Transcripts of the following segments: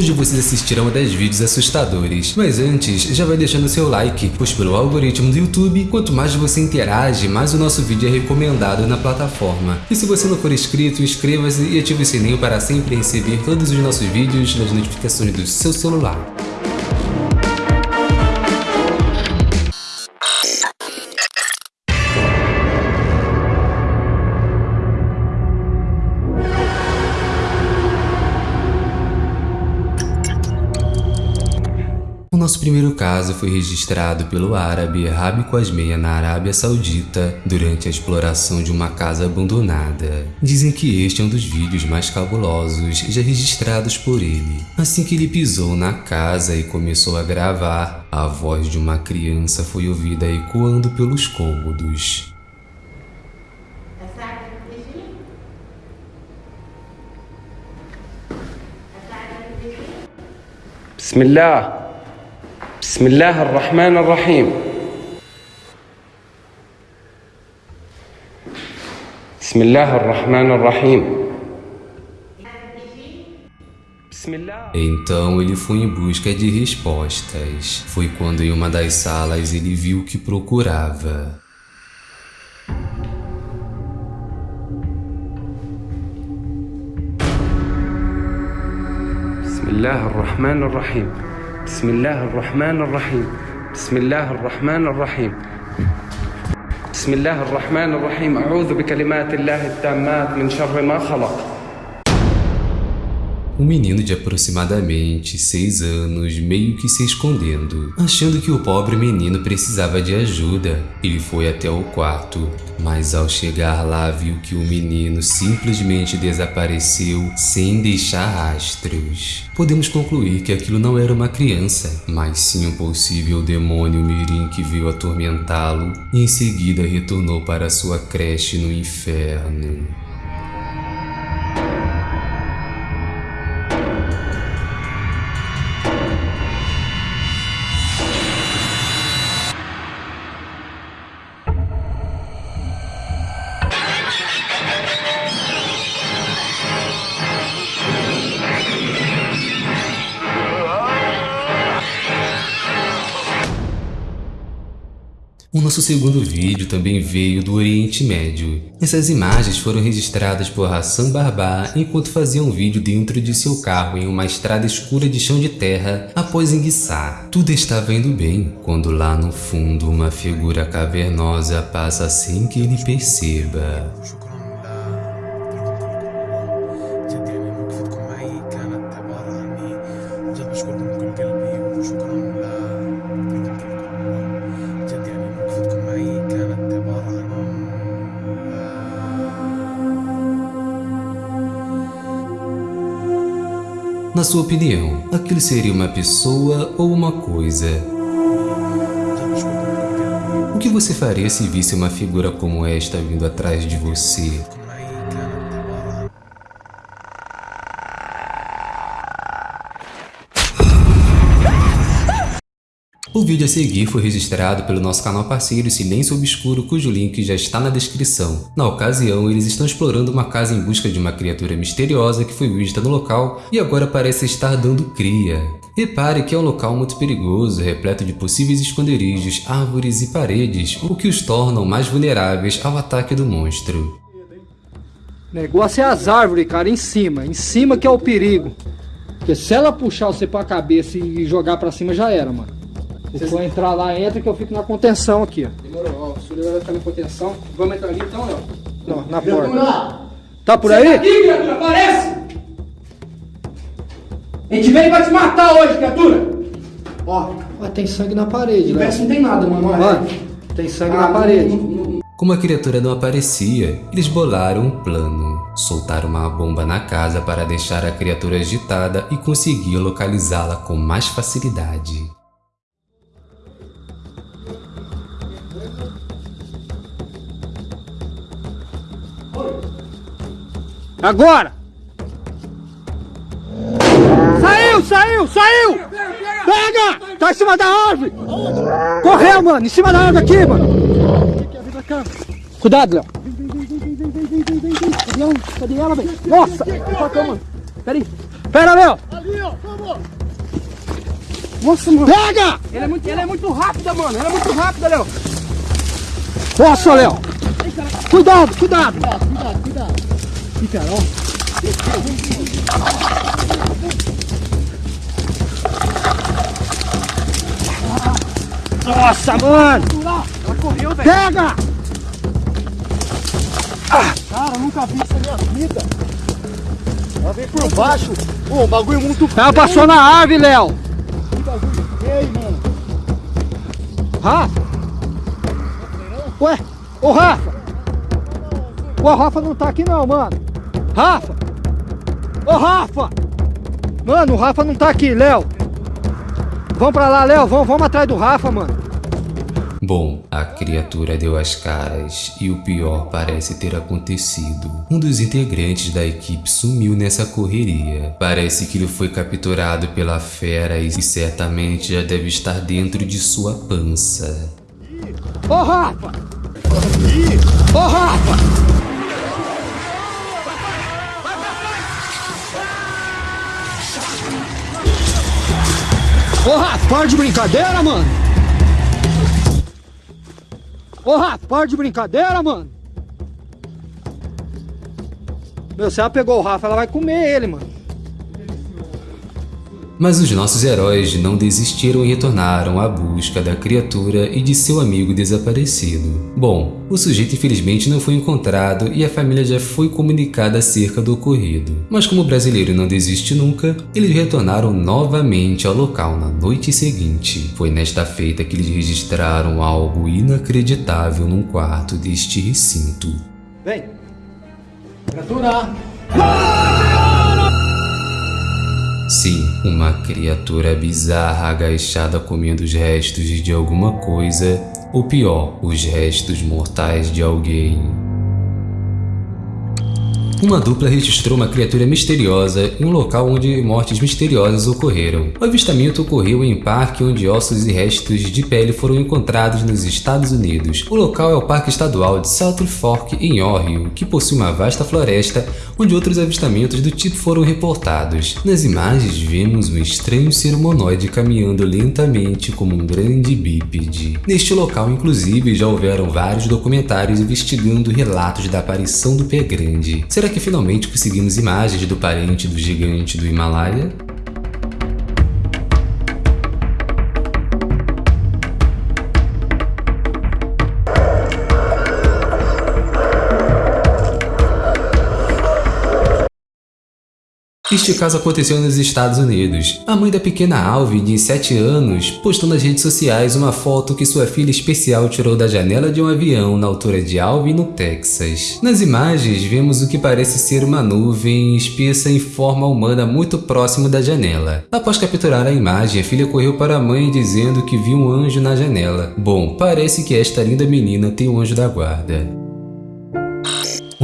Hoje vocês assistirão a 10 vídeos assustadores, mas antes já vai deixando seu like, pois pelo algoritmo do YouTube, quanto mais você interage, mais o nosso vídeo é recomendado na plataforma. E se você não for inscrito, inscreva-se e ative o sininho para sempre receber todos os nossos vídeos nas notificações do seu celular. Primeiro caso foi registrado pelo árabe Rabi Quasmeia na Arábia Saudita durante a exploração de uma casa abandonada. Dizem que este é um dos vídeos mais cabulosos já registrados por ele. Assim que ele pisou na casa e começou a gravar, a voz de uma criança foi ouvida ecoando pelos cômodos. Bismillah. بسم الله الرحمن الرحيم بسم الله الرحمن الرحيم Então ele foi em busca de respostas. Foi quando em uma das salas ele viu o que procurava. بسم الله الرحمن الرحيم بسم الله الرحمن الرحيم بسم الله الرحمن الرحيم بسم الله الرحمن الرحيم أعوذ بكلمات الله التامات من شر ما خلق Um menino de aproximadamente seis anos meio que se escondendo, achando que o pobre menino precisava de ajuda. Ele foi até o quarto, mas ao chegar lá viu que o menino simplesmente desapareceu sem deixar rastros. Podemos concluir que aquilo não era uma criança, mas sim um possível demônio mirim que veio atormentá-lo e em seguida retornou para sua creche no inferno. Nosso segundo vídeo também veio do Oriente Médio. Essas imagens foram registradas por Hassan Barbá enquanto fazia um vídeo dentro de seu carro em uma estrada escura de chão de terra após enguiçar. Tudo estava indo bem, quando lá no fundo uma figura cavernosa passa sem que ele perceba. Na sua opinião, aquilo seria uma pessoa ou uma coisa? O que você faria se visse uma figura como esta vindo atrás de você? O vídeo a seguir foi registrado pelo nosso canal parceiro Silêncio Obscuro, cujo link já está na descrição. Na ocasião, eles estão explorando uma casa em busca de uma criatura misteriosa que foi vista no local e agora parece estar dando cria. Repare que é um local muito perigoso, repleto de possíveis esconderijos, árvores e paredes, o que os tornam mais vulneráveis ao ataque do monstro. Negócio é as árvores, cara, em cima. Em cima que é o perigo. Porque se ela puxar você pra cabeça e jogar pra cima, já era, mano. Se for entrar lá, entra que eu fico na contenção aqui, ó. Demorou, ó. O Sullivan vai ficar na contenção. Vamos entrar ali então, Léo? Não, na porta. Tá por aí? aqui, criatura, aparece! A gente veio pra te matar hoje, criatura! Ó. Ó, tem sangue na parede, Léo. não tem nada, mano. Mano, tem sangue ah, na parede. Não, não, Como a criatura não aparecia, eles bolaram um plano. Soltaram uma bomba na casa para deixar a criatura agitada e conseguir localizá-la com mais facilidade. Agora! Saiu, saiu, saiu! Pega! Tá em cima da árvore! Correu, mano! Em cima da árvore aqui, mano! Cuidado, Léo! Cadê ela? Cadê ela, velho? Nossa! Mano? Peraí! Pera, Léo! Ali, ó, vamos! Nossa, mano! Pega! É muito, ele é muito rápida, mano. Ela é muito rápida, Léo. Nossa, Léo! Cuidado, cuidado! Cuidado, cuidado, cuidado. Ih, cara, ó. Nossa, mano! Ela correu, velho. Pega! Cara, eu nunca vi isso na minha vida. Ela veio por baixo. Pô, o bagulho é muito Ela passou na árvore, Léo! Que bagulho feio, mano. Rafa! Ué, ô Rafa! O Rafa não tá aqui não, mano! Rafa! Ô Rafa! Mano, o Rafa não tá aqui, Léo! Vamos pra lá, Léo, vamos, vamos atrás do Rafa, mano! Bom, a criatura deu as caras e o pior parece ter acontecido. Um dos integrantes da equipe sumiu nessa correria. Parece que ele foi capturado pela fera e certamente já deve estar dentro de sua pança. Ô Rafa! Ô Rafa! Ô Rafa, para de brincadeira, mano! Ô Rafa, para de brincadeira, mano! Meu, se ela pegou o Rafa, ela vai comer ele, mano. Mas os nossos heróis não desistiram e retornaram à busca da criatura e de seu amigo desaparecido. Bom, o sujeito infelizmente não foi encontrado e a família já foi comunicada acerca do ocorrido. Mas como o brasileiro não desiste nunca, eles retornaram novamente ao local na noite seguinte. Foi nesta feita que eles registraram algo inacreditável num quarto deste recinto. Vem! Criatura. Sim, uma criatura bizarra agachada comendo os restos de alguma coisa, ou pior, os restos mortais de alguém. Uma dupla registrou uma criatura misteriosa em um local onde mortes misteriosas ocorreram. O avistamento ocorreu em um parque onde ossos e restos de pele foram encontrados nos Estados Unidos. O local é o Parque Estadual de South Fork, em Ohio, que possui uma vasta floresta onde outros avistamentos do tipo foram reportados. Nas imagens vemos um estranho ser humanoide caminhando lentamente como um grande bípede. Neste local, inclusive, já houveram vários documentários investigando relatos da aparição do pé grande. Será que finalmente conseguimos imagens do parente do gigante do Himalaia? Este caso aconteceu nos Estados Unidos. A mãe da pequena Alvin, de 7 anos, postou nas redes sociais uma foto que sua filha especial tirou da janela de um avião na altura de Alvin, no Texas. Nas imagens, vemos o que parece ser uma nuvem espessa em forma humana muito próximo da janela. Após capturar a imagem, a filha correu para a mãe dizendo que viu um anjo na janela. Bom, parece que esta linda menina tem um anjo da guarda.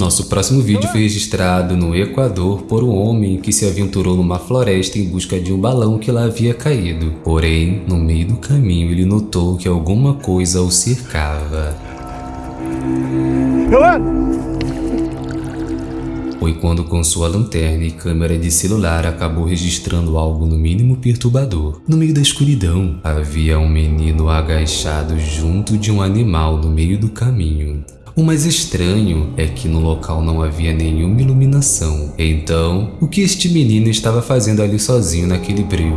Nosso próximo vídeo foi registrado no Equador por um homem que se aventurou numa floresta em busca de um balão que lá havia caído. Porém, no meio do caminho ele notou que alguma coisa o cercava. Foi quando com sua lanterna e câmera de celular acabou registrando algo no mínimo perturbador. No meio da escuridão, havia um menino agachado junto de um animal no meio do caminho. O mais estranho é que no local não havia nenhuma iluminação. Então, o que este menino estava fazendo ali sozinho naquele breu?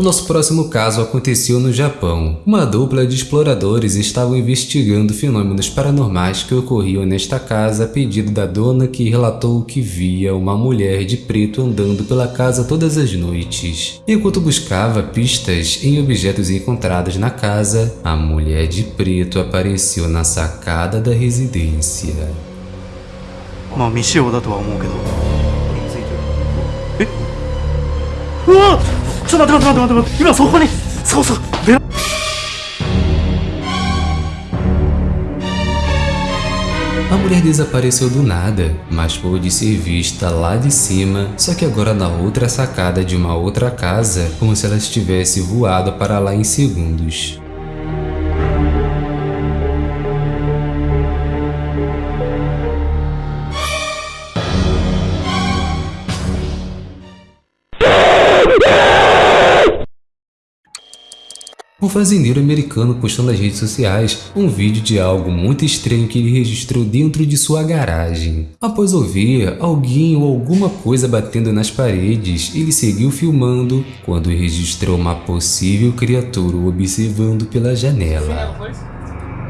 O nosso próximo caso aconteceu no Japão. Uma dupla de exploradores estavam investigando fenômenos paranormais que ocorriam nesta casa a pedido da dona que relatou que via uma mulher de preto andando pela casa todas as noites. Enquanto buscava pistas em objetos encontrados na casa, a mulher de preto apareceu na sacada da residência. まあ未使用だとは思うけどえうわ ちょっと待って待って待って待って今そこにそうそうベラ A mulher desapareceu do nada, mas pôde ser vista lá de cima, só que agora na outra sacada de uma outra casa, como se ela estivesse voado para lá em segundos. Um fazendeiro americano postou nas redes sociais um vídeo de algo muito estranho que ele registrou dentro de sua garagem. Após ouvir alguém ou alguma coisa batendo nas paredes, ele seguiu filmando quando registrou uma possível criatura observando pela janela.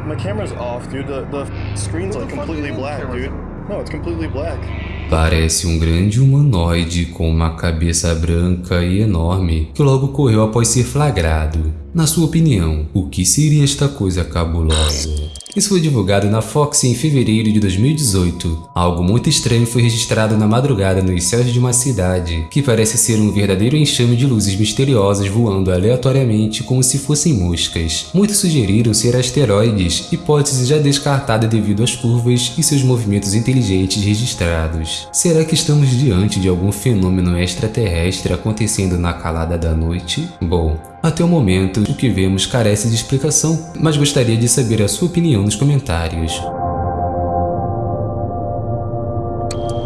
My camera's off, dude. The, the screen's like completely black, dude. Parece um grande humanoide com uma cabeça branca e enorme que logo correu após ser flagrado. Na sua opinião, o que seria esta coisa cabulosa? Isso foi divulgado na Fox em fevereiro de 2018. Algo muito estranho foi registrado na madrugada nos céus de uma cidade, que parece ser um verdadeiro enxame de luzes misteriosas voando aleatoriamente como se fossem moscas. Muitos sugeriram ser asteroides, hipótese já descartada devido às curvas e seus movimentos inteligentes registrados. Será que estamos diante de algum fenômeno extraterrestre acontecendo na calada da noite? Bom, até o momento, o que vemos carece de explicação, mas gostaria de saber a sua opinião nos comentários.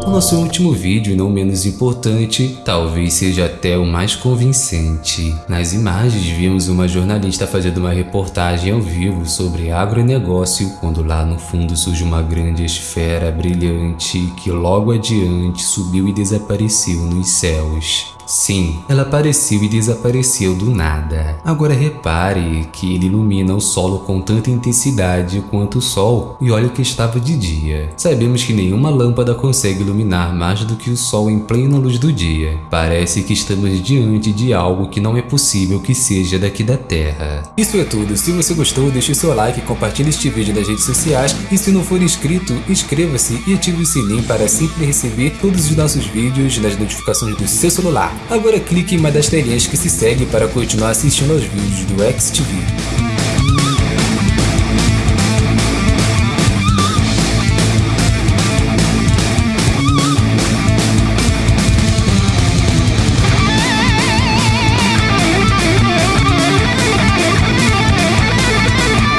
O nosso último vídeo, não menos importante, talvez seja até o mais convincente. Nas imagens vimos uma jornalista fazendo uma reportagem ao vivo sobre agronegócio, quando lá no fundo surge uma grande esfera brilhante que logo adiante subiu e desapareceu nos céus. Sim, ela apareceu e desapareceu do nada. Agora repare que ele ilumina o solo com tanta intensidade quanto o sol, e olha que estava de dia. Sabemos que nenhuma lâmpada consegue iluminar mais do que o sol em plena luz do dia. Parece que estamos diante de algo que não é possível que seja daqui da Terra. Isso é tudo, se você gostou deixe seu like, compartilhe este vídeo nas redes sociais e se não for inscrito, inscreva-se e ative o sininho para sempre receber todos os nossos vídeos nas notificações do seu celular. Agora clique em uma das telinhas que se segue para continuar assistindo aos vídeos do XTV.